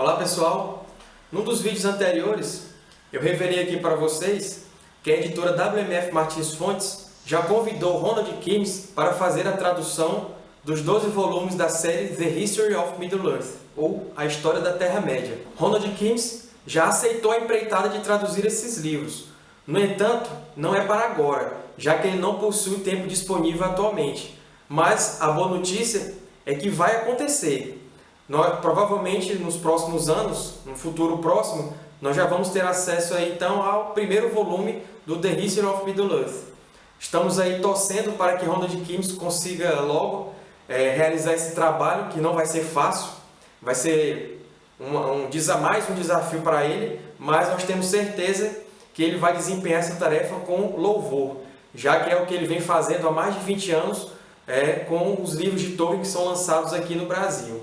Olá pessoal! Num dos vídeos anteriores, eu revelei aqui para vocês que a editora WMF Martins Fontes já convidou Ronald Kimes para fazer a tradução dos 12 volumes da série The History of Middle-earth, ou A História da Terra-média. Ronald Kimes já aceitou a empreitada de traduzir esses livros. No entanto, não é para agora, já que ele não possui tempo disponível atualmente. Mas a boa notícia é que vai acontecer. Nós, provavelmente nos próximos anos, no futuro próximo, nós já vamos ter acesso aí, então ao primeiro volume do The History of Middle-earth. Estamos aí torcendo para que Ronald Kimes consiga logo é, realizar esse trabalho, que não vai ser fácil, vai ser um, um, mais um desafio para ele, mas nós temos certeza que ele vai desempenhar essa tarefa com louvor, já que é o que ele vem fazendo há mais de 20 anos é, com os livros de Tolkien que são lançados aqui no Brasil.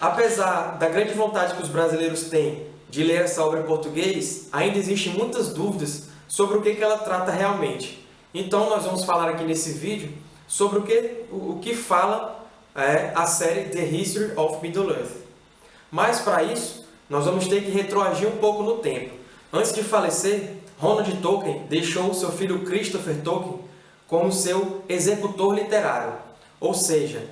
Apesar da grande vontade que os brasileiros têm de ler essa obra em português, ainda existem muitas dúvidas sobre o que ela trata realmente. Então nós vamos falar aqui nesse vídeo sobre o que, o que fala é, a série The History of Middle-earth. Mas para isso, nós vamos ter que retroagir um pouco no tempo. Antes de falecer, Ronald Tolkien deixou seu filho Christopher Tolkien como seu executor literário. Ou seja,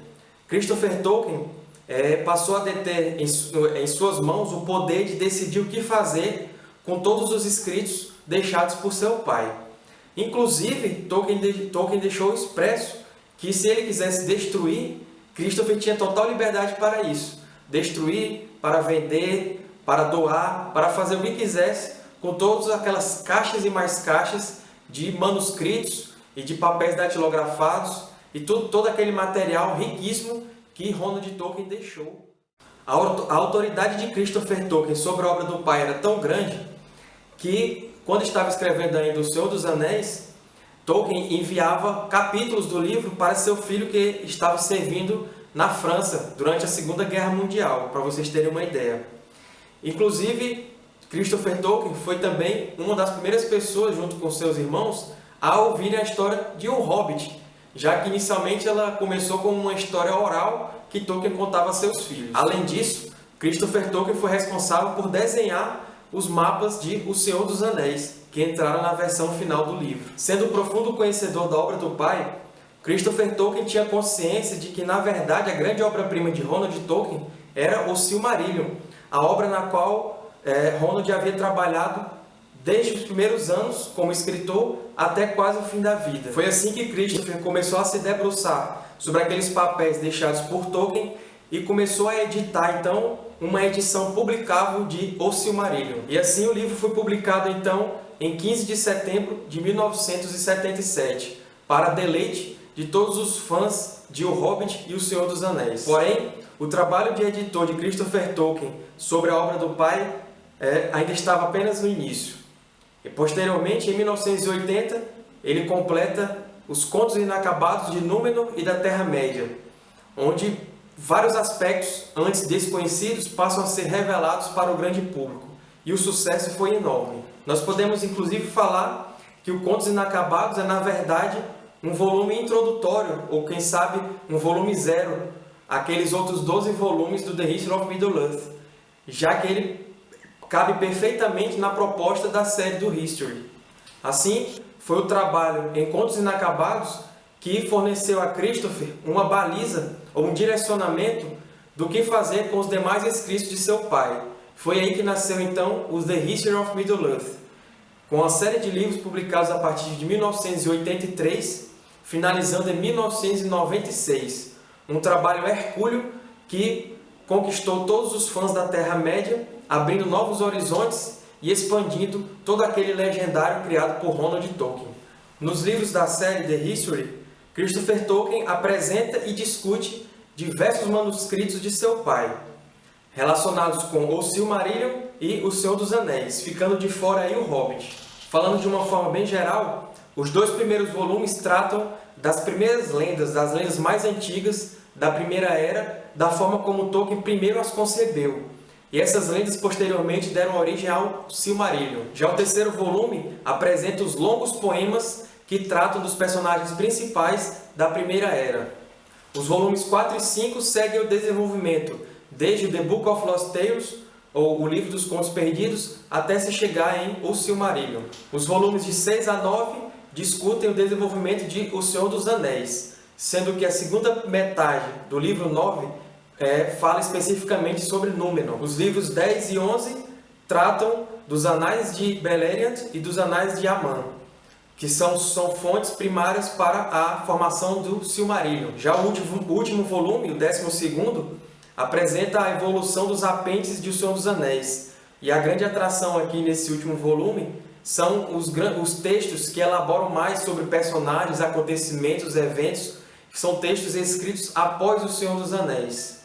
Christopher Tolkien é, passou a deter em, em suas mãos o poder de decidir o que fazer com todos os escritos deixados por seu pai. Inclusive, Tolkien, Tolkien deixou expresso que se ele quisesse destruir, Christopher tinha total liberdade para isso. Destruir, para vender, para doar, para fazer o que quisesse com todas aquelas caixas e mais caixas de manuscritos e de papéis datilografados e todo aquele material riquíssimo que Ronald Tolkien deixou. A autoridade de Christopher Tolkien sobre a obra do pai era tão grande que, quando estava escrevendo ainda O Senhor dos Anéis, Tolkien enviava capítulos do livro para seu filho que estava servindo na França durante a Segunda Guerra Mundial, para vocês terem uma ideia. Inclusive, Christopher Tolkien foi também uma das primeiras pessoas, junto com seus irmãos, a ouvir a história de um hobbit, já que inicialmente ela começou como uma história oral que Tolkien contava a seus filhos. Além disso, Christopher Tolkien foi responsável por desenhar os mapas de O Senhor dos Anéis, que entraram na versão final do livro. Sendo profundo conhecedor da obra do pai, Christopher Tolkien tinha consciência de que, na verdade, a grande obra-prima de Ronald Tolkien era o Silmarillion, a obra na qual é, Ronald havia trabalhado desde os primeiros anos como escritor até quase o fim da vida. Foi assim que Christopher começou a se debruçar sobre aqueles papéis deixados por Tolkien e começou a editar, então, uma edição publicável de O Silmarillion. E assim o livro foi publicado, então, em 15 de setembro de 1977, para deleite de todos os fãs de O Hobbit e O Senhor dos Anéis. Porém, o trabalho de editor de Christopher Tolkien sobre a obra do pai é, ainda estava apenas no início. E posteriormente, em 1980, ele completa os Contos Inacabados de Númenor e da Terra-média, onde vários aspectos antes desconhecidos passam a ser revelados para o grande público, e o sucesso foi enorme. Nós podemos inclusive falar que o Contos Inacabados é, na verdade, um volume introdutório, ou quem sabe, um volume zero, aqueles outros 12 volumes do The History of Middle-earth, já que ele cabe perfeitamente na proposta da série do History. Assim, foi o trabalho Encontros Inacabados que forneceu a Christopher uma baliza ou um direcionamento do que fazer com os demais escritos de seu pai. Foi aí que nasceu então o The History of Middle-earth, com uma série de livros publicados a partir de 1983, finalizando em 1996. Um trabalho hercúleo que conquistou todos os fãs da Terra-média abrindo novos horizontes e expandindo todo aquele legendário criado por Ronald Tolkien. Nos livros da série The History, Christopher Tolkien apresenta e discute diversos manuscritos de seu pai, relacionados com o Silmarillion e o Senhor dos Anéis, ficando de fora aí o Hobbit. Falando de uma forma bem geral, os dois primeiros volumes tratam das primeiras lendas, das lendas mais antigas da Primeira Era, da forma como Tolkien primeiro as concebeu, e essas lendas posteriormente deram origem ao Silmarillion. Já o terceiro volume apresenta os longos poemas que tratam dos personagens principais da Primeira Era. Os volumes 4 e 5 seguem o desenvolvimento, desde The Book of Lost Tales, ou O Livro dos Contos Perdidos, até se chegar em O Silmarillion. Os volumes de 6 a 9 discutem o desenvolvimento de O Senhor dos Anéis, sendo que a segunda metade do livro 9 é, fala especificamente sobre Númenor. Os livros 10 e 11 tratam dos Anais de Beleriand e dos Anais de Aman, que são, são fontes primárias para a formação do Silmarillion. Já o último, último volume, o 12º, apresenta a evolução dos apêndices de O Senhor dos Anéis. E a grande atração aqui nesse último volume são os, os textos que elaboram mais sobre personagens, acontecimentos, eventos, que são textos escritos após O Senhor dos Anéis.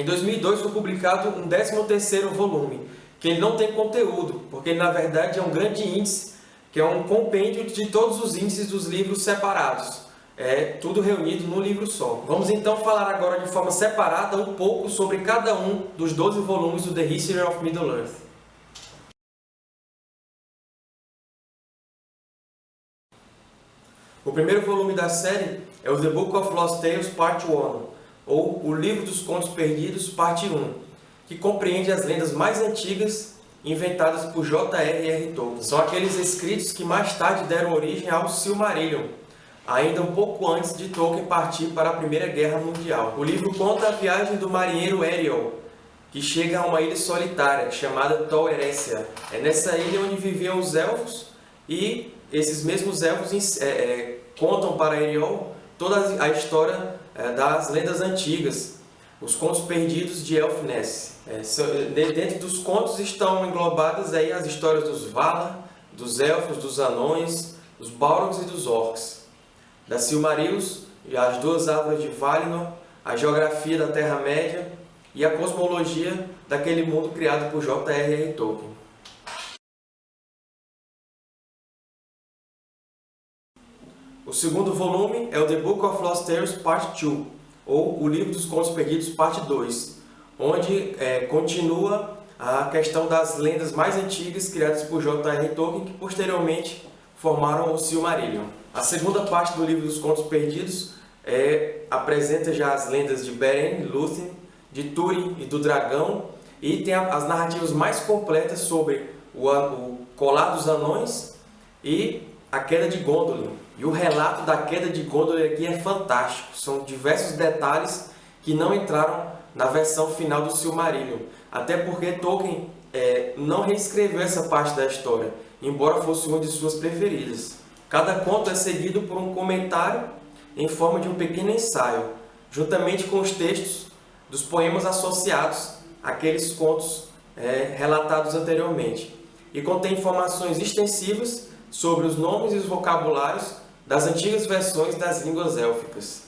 Em 2002 foi publicado um 13º volume, que ele não tem conteúdo, porque ele na verdade é um grande índice, que é um compêndio de todos os índices dos livros separados. É tudo reunido num livro só. Vamos então falar agora de forma separada um pouco sobre cada um dos 12 volumes do The History of Middle-earth. O primeiro volume da série é o The Book of Lost Tales Part 1, ou O Livro dos Contos Perdidos, parte 1, que compreende as lendas mais antigas inventadas por J.R.R. Tolkien. São aqueles escritos que mais tarde deram origem ao Silmarillion, ainda um pouco antes de Tolkien partir para a Primeira Guerra Mundial. O livro conta a viagem do marinheiro Eriol, que chega a uma ilha solitária chamada Eressëa. É nessa ilha onde viviam os elfos e esses mesmos elfos é, é, contam para Eriol toda a história das lendas antigas, os contos perdidos de Elfness. É, dentro dos contos estão englobadas aí as histórias dos Valar, dos Elfos, dos Anões, dos Balrogs e dos Orcs, da Silmarils, as duas árvores de Valinor, a geografia da Terra-média e a cosmologia daquele mundo criado por J.R.R. Tolkien. O segundo volume é o The Book of Lost Tales Part 2, ou O Livro dos Contos Perdidos Parte 2, onde é, continua a questão das lendas mais antigas criadas por J.R. Tolkien, que posteriormente formaram o Silmarillion. A segunda parte do Livro dos Contos Perdidos é, apresenta já as lendas de Beren, Lúthien, de Túrin e do Dragão, e tem as narrativas mais completas sobre o, o Colar dos Anões e a Queda de Gondolin. E o relato da queda de Gondor aqui é fantástico. São diversos detalhes que não entraram na versão final do Silmarillion. Até porque Tolkien é, não reescreveu essa parte da história, embora fosse uma de suas preferidas. Cada conto é seguido por um comentário em forma de um pequeno ensaio, juntamente com os textos dos poemas associados àqueles contos é, relatados anteriormente. E contém informações extensivas sobre os nomes e os vocabulários das antigas versões das línguas élficas.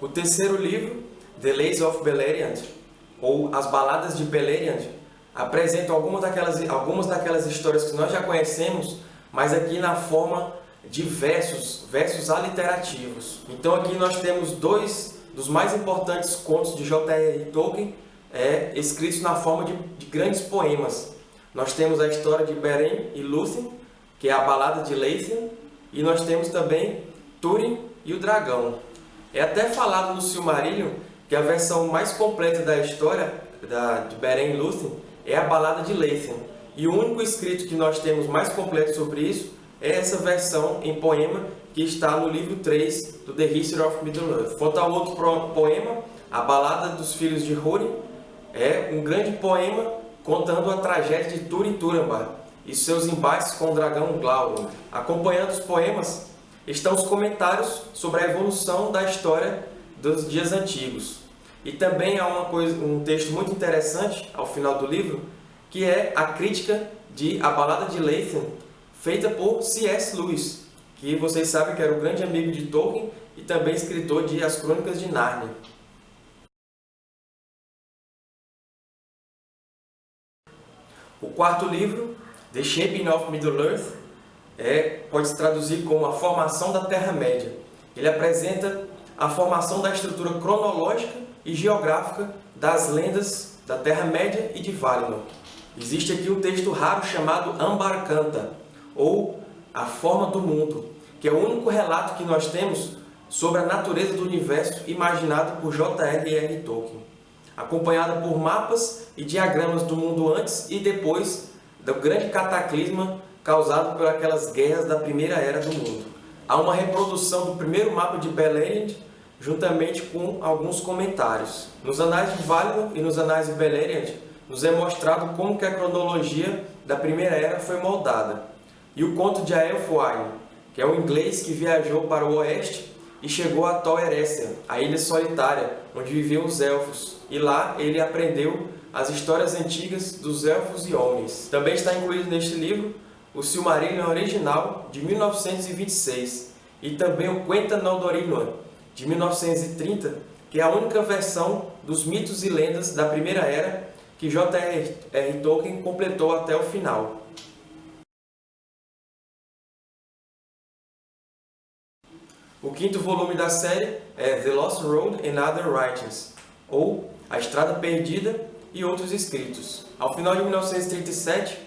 O terceiro livro, The Lays of Beleriand, ou As Baladas de Beleriand, apresenta algumas daquelas, algumas daquelas histórias que nós já conhecemos, mas aqui na forma de versos, versos aliterativos. Então aqui nós temos dois dos mais importantes contos de J.R.R. Tolkien, é, escritos na forma de, de grandes poemas, nós temos a história de Beren e Lúthien, que é a balada de Leithian, e nós temos também Túrin e o dragão. É até falado no Silmarillion que a versão mais completa da história da, de Beren e Lúthien é a balada de Leithian. E o único escrito que nós temos mais completo sobre isso é essa versão em poema que está no livro 3 do The History of Middle-earth. Quanto ao outro poema, a Balada dos Filhos de Húrin, é um grande poema contando a tragédia de Turin Turambar. e seus embates com o dragão Glaurung. Acompanhando os poemas estão os comentários sobre a evolução da história dos dias antigos. E também há uma coisa, um texto muito interessante ao final do livro, que é a crítica de A Balada de Lathan, feita por C.S. Lewis, que vocês sabem que era o grande amigo de Tolkien e também escritor de As Crônicas de Nárnia. O quarto livro, The Shaping of Middle-earth, é, pode se traduzir como a formação da Terra-média. Ele apresenta a formação da estrutura cronológica e geográfica das lendas da Terra-média e de Valinor. Existe aqui um texto raro chamado Ambarkanta, ou A Forma do Mundo, que é o único relato que nós temos sobre a natureza do universo imaginado por J.R.R. Tolkien acompanhada por mapas e diagramas do mundo antes e depois do grande cataclisma causado por aquelas guerras da Primeira Era do mundo. Há uma reprodução do primeiro mapa de Beleriand, juntamente com alguns comentários. Nos Anais de Valinor e nos Anais de Beleriand, nos é mostrado como que a cronologia da Primeira Era foi moldada. E o conto de Aelfwine, que é um inglês que viajou para o oeste e chegou a Tol Eressëa, a ilha solitária, onde viviam os Elfos, e lá ele aprendeu as histórias antigas dos Elfos e Homens. Também está incluído neste livro o Silmarillion original, de 1926, e também o Quenta Noldorinua, de 1930, que é a única versão dos mitos e lendas da Primeira Era que J.R.R. Tolkien completou até o final. O quinto volume da série é The Lost Road and Other Writings, ou A Estrada Perdida e Outros Escritos. Ao final de 1937,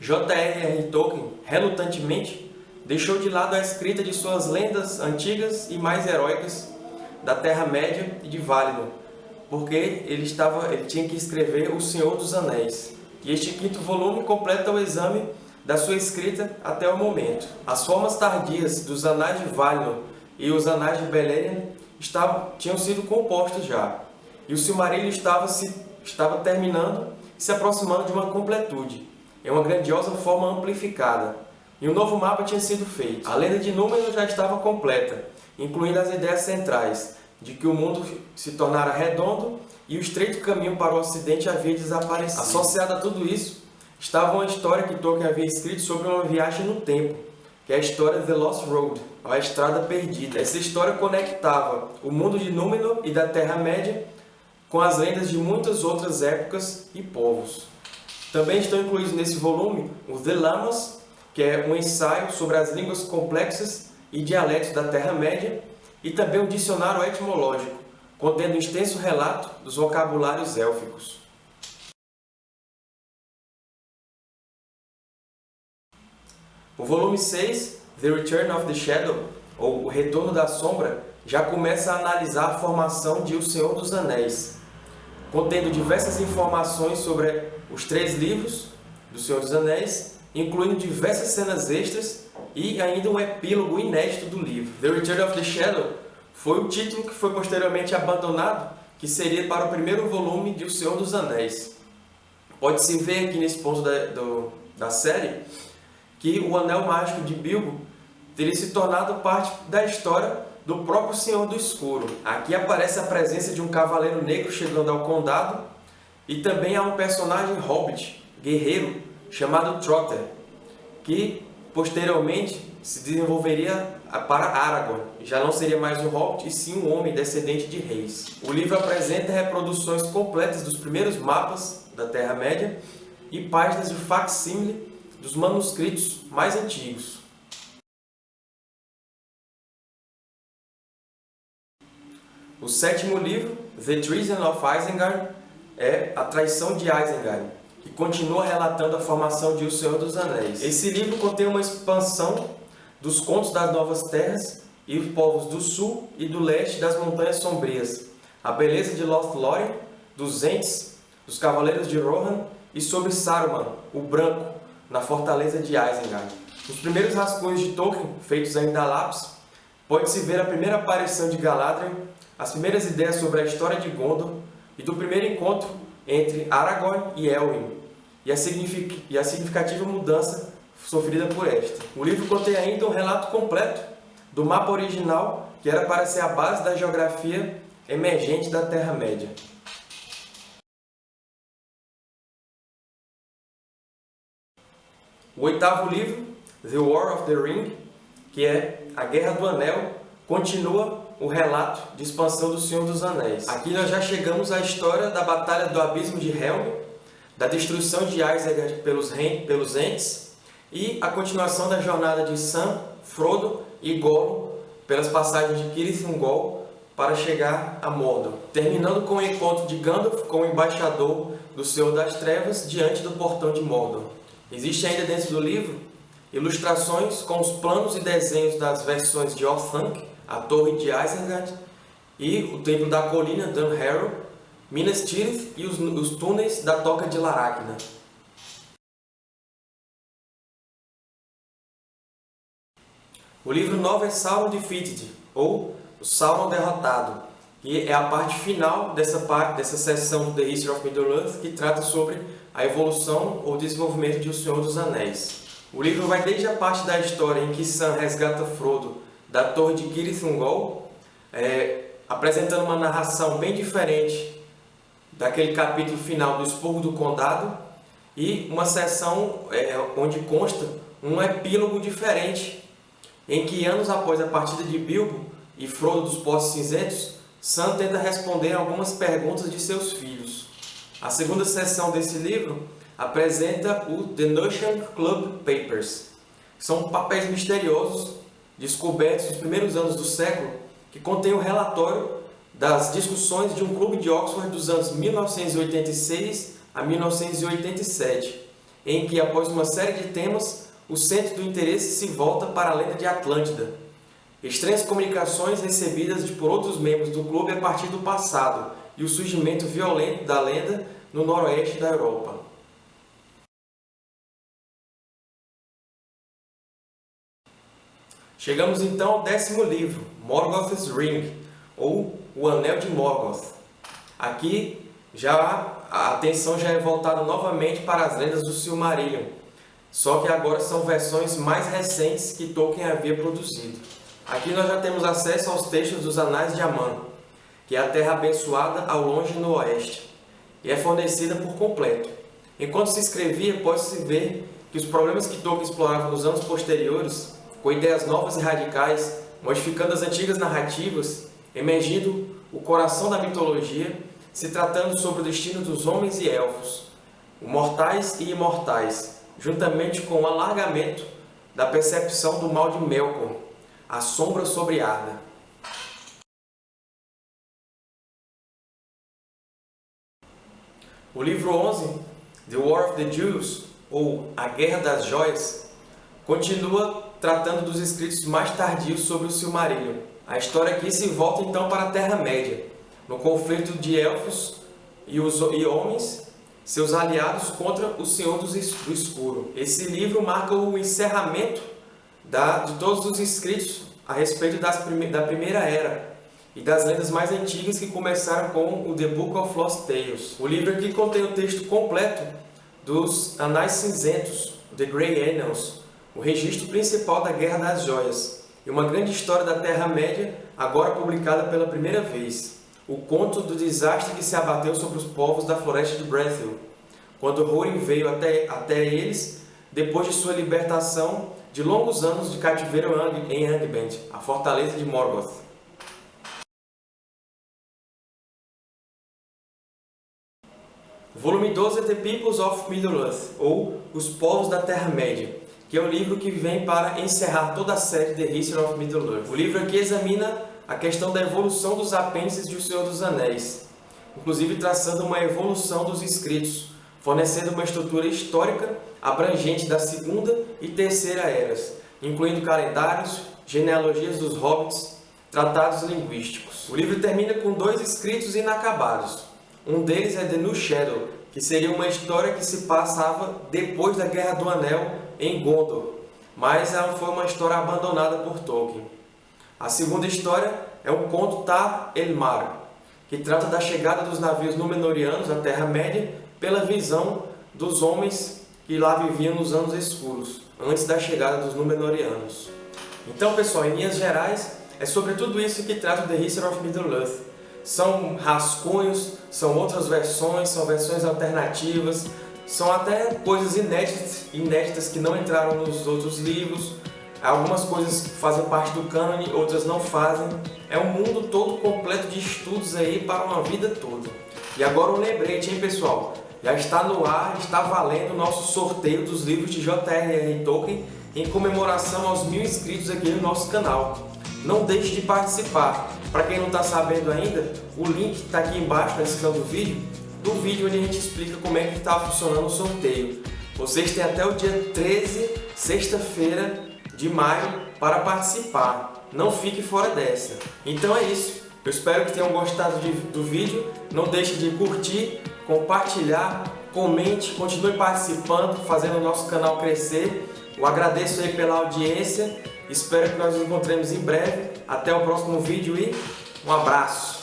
J.R.R. Tolkien, relutantemente, deixou de lado a escrita de suas lendas antigas e mais heróicas da Terra-média e de Valinor, porque ele, estava, ele tinha que escrever O Senhor dos Anéis. E este quinto volume completa o exame da sua escrita até o momento. As formas tardias dos Anais de Valinor e os Anais de Beleriand estavam, tinham sido compostos já. E o Silmarillion estava, se, estava terminando e se aproximando de uma completude, em uma grandiosa forma amplificada. E um novo mapa tinha sido feito. A lenda de Númenor já estava completa, incluindo as ideias centrais, de que o mundo se tornara redondo e o estreito caminho para o ocidente havia desaparecido. Associado a tudo isso, estava uma história que Tolkien havia escrito sobre uma viagem no tempo, que é a história The Lost Road, a Estrada Perdida. Essa história conectava o mundo de Númenor e da Terra-média com as lendas de muitas outras épocas e povos. Também estão incluídos nesse volume os Lamas, que é um ensaio sobre as línguas complexas e dialetos da Terra-média, e também um dicionário etimológico, contendo um extenso relato dos vocabulários élficos. O volume 6, The Return of the Shadow, ou O Retorno da Sombra, já começa a analisar a formação de O Senhor dos Anéis, contendo diversas informações sobre os três livros do Senhor dos Anéis, incluindo diversas cenas extras e ainda um epílogo inédito do livro. The Return of the Shadow foi o título que foi posteriormente abandonado, que seria para o primeiro volume de O Senhor dos Anéis. Pode-se ver aqui nesse ponto da, do, da série que o Anel Mágico de Bilbo teria se tornado parte da história do próprio Senhor do Escuro. Aqui aparece a presença de um cavaleiro negro chegando ao condado e também há um personagem hobbit, guerreiro, chamado Trotter, que posteriormente se desenvolveria para Aragorn. Já não seria mais um hobbit, e sim um homem descendente de reis. O livro apresenta reproduções completas dos primeiros mapas da Terra-média e páginas de facsímile dos manuscritos mais antigos. O sétimo livro, The Treason of Isengard, é a traição de Isengard, que continua relatando a formação de O Senhor dos Anéis. Esse livro contém uma expansão dos contos das Novas Terras e os povos do sul e do leste das Montanhas Sombrias, a beleza de Lothlórien, dos Ents, dos Cavaleiros de Rohan e sobre Saruman, o Branco, na fortaleza de Isengard. Nos primeiros rascunhos de Tolkien, feitos ainda a lápis, pode-se ver a primeira aparição de Galadriel, as primeiras ideias sobre a história de Gondor e do primeiro encontro entre Aragorn e Elwin, e a, e a significativa mudança sofrida por esta. O livro contém ainda um relato completo do mapa original que era para ser a base da geografia emergente da Terra-média. O oitavo livro, The War of the Ring, que é A Guerra do Anel, continua o relato de expansão do Senhor dos Anéis. Aqui nós já chegamos à história da Batalha do Abismo de Helm, da destruição de Isengard pelos, pelos Ents e a continuação da jornada de Sam, Frodo e Gollum pelas passagens de Cirith Ungol para chegar a Mordor, terminando com o encontro de Gandalf com o embaixador do Senhor das Trevas diante do portão de Mordor. Existe ainda dentro do livro ilustrações com os planos e desenhos das versões de Orthanc, a Torre de Isengard e o Templo da Colina Dunharrow, Minas Tirith e os, os túneis da Toca de Laracna. O livro 9 é Sauron Defeated, ou o Derrotado, que é a parte final dessa, parte, dessa seção do The History of Middle-earth, que trata sobre a evolução ou desenvolvimento de O Senhor dos Anéis. O livro vai desde a parte da história em que Sam resgata Frodo da Torre de Cirith Ungol, é, apresentando uma narração bem diferente daquele capítulo final do Expurgo do Condado, e uma seção é, onde consta um epílogo diferente em que anos após a partida de Bilbo e Frodo dos Poços Cinzentos, Sam tenta responder algumas perguntas de seus filhos. A segunda seção desse livro apresenta o The Notion Club Papers. São papéis misteriosos descobertos nos primeiros anos do século que contêm o um relatório das discussões de um clube de Oxford dos anos 1986 a 1987, em que, após uma série de temas, o centro do interesse se volta para a lenda de Atlântida. Estranhas comunicações recebidas por outros membros do clube a partir do passado e o surgimento violento da lenda no noroeste da Europa. Chegamos então ao décimo livro, Morgoth's Ring, ou O Anel de Morgoth. Aqui já a atenção já é voltada novamente para as lendas do Silmarillion, só que agora são versões mais recentes que Tolkien havia produzido. Aqui nós já temos acesso aos textos dos Anais de Aman, que é a terra abençoada ao longe no oeste, e é fornecida por completo. Enquanto se escrevia, pode-se ver que os problemas que Tolkien explorava nos anos posteriores, com ideias novas e radicais, modificando as antigas narrativas, emergindo o coração da mitologia, se tratando sobre o destino dos homens e elfos, mortais e imortais, juntamente com o alargamento da percepção do mal de Melkor, a sombra sobre Arda. O livro 11, The War of the Jews, ou A Guerra das Joias, continua tratando dos escritos mais tardios sobre o Silmarillion. A história aqui se volta então para a Terra-média, no conflito de elfos e, os, e homens seus aliados contra o Senhor do Escuro. Esse livro marca o encerramento da, de todos os escritos a respeito das, da Primeira Era e das lendas mais antigas que começaram com o The Book of Lost Tales. O livro aqui contém o texto completo dos Anais Cinzentos, The Grey Annals, o registro principal da Guerra das Joias, e uma grande história da Terra-média, agora publicada pela primeira vez o conto do desastre que se abateu sobre os povos da floresta de Brethil, quando Húrin veio até, até eles depois de sua libertação de longos anos de cativeiro em Angband, a fortaleza de Morgoth. Volume 12 é The Peoples of Middle-earth, ou Os Povos da Terra-média, que é o livro que vem para encerrar toda a série The History of Middle-earth. O livro aqui examina a questão da evolução dos apêndices de O Senhor dos Anéis, inclusive traçando uma evolução dos escritos, fornecendo uma estrutura histórica abrangente da Segunda e Terceira Eras, incluindo calendários, genealogias dos hobbits, tratados linguísticos. O livro termina com dois escritos inacabados. Um deles é The New Shadow, que seria uma história que se passava depois da Guerra do Anel em Gondor, mas ela foi uma história abandonada por Tolkien. A segunda história é o conto Tar El Mar, que trata da chegada dos navios Númenóreanos à Terra-média pela visão dos homens que lá viviam nos anos escuros, antes da chegada dos Númenóreanos. Então, pessoal, em linhas gerais, é sobre tudo isso que trata The History of Middle-earth. São rascunhos, são outras versões, são versões alternativas, são até coisas inéditas, inéditas que não entraram nos outros livros, algumas coisas fazem parte do cânone, outras não fazem. É um mundo todo completo de estudos aí para uma vida toda. E agora um lembrete, hein pessoal? Já está no ar, está valendo o nosso sorteio dos livros de J.R.R. Tolkien em comemoração aos mil inscritos aqui no nosso canal. Não deixe de participar. Para quem não está sabendo ainda, o link está aqui embaixo na descrição do vídeo, do vídeo onde a gente explica como é que está funcionando o sorteio. Vocês têm até o dia 13, sexta-feira de maio, para participar. Não fique fora dessa. Então é isso. Eu espero que tenham gostado de, do vídeo. Não deixe de curtir, compartilhar, comente, continue participando, fazendo o nosso canal crescer. Eu agradeço aí pela audiência, espero que nós nos encontremos em breve. Até o próximo vídeo e um abraço!